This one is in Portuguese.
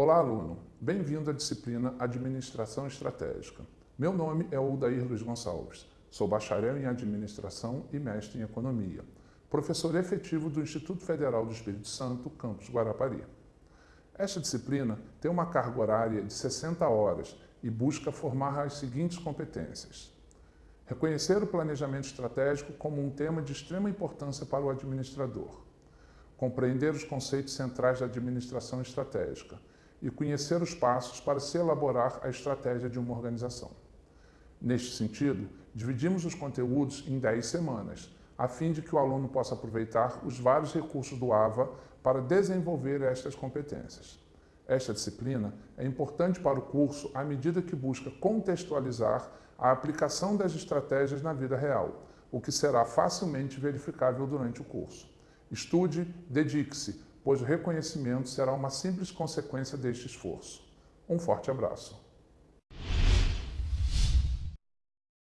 Olá, aluno. Bem-vindo à disciplina Administração Estratégica. Meu nome é Odair Luiz Gonçalves. Sou bacharel em Administração e mestre em Economia. Professor efetivo do Instituto Federal do Espírito Santo, campus Guarapari. Esta disciplina tem uma carga horária de 60 horas e busca formar as seguintes competências. Reconhecer o planejamento estratégico como um tema de extrema importância para o administrador. Compreender os conceitos centrais da administração estratégica e conhecer os passos para se elaborar a estratégia de uma organização. Neste sentido, dividimos os conteúdos em 10 semanas, a fim de que o aluno possa aproveitar os vários recursos do AVA para desenvolver estas competências. Esta disciplina é importante para o curso à medida que busca contextualizar a aplicação das estratégias na vida real, o que será facilmente verificável durante o curso. Estude, dedique-se, pois o reconhecimento será uma simples consequência deste esforço. Um forte abraço.